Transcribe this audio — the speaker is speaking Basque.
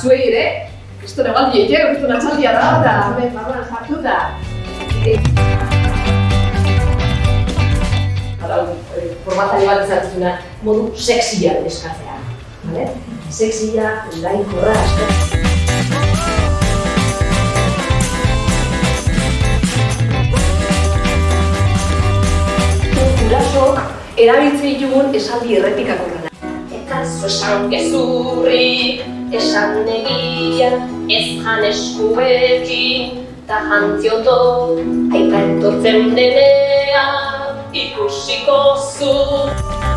zuei ere, kriston egaldi eke, kriston atxaldia da, eta hemen barruan sartu da. Hau, eh, formatzaile bat ezatzuna, modu sexia eskatzea. Vale? Sexia, lainkorra, eskatzea. Guraso, erabiltzen ditugun esaldi errepikakorra. Eta esan gezurri, esan negian, ez jan eskubekin, ta jantzioto, aipa entortzen denean, ikusiko zut.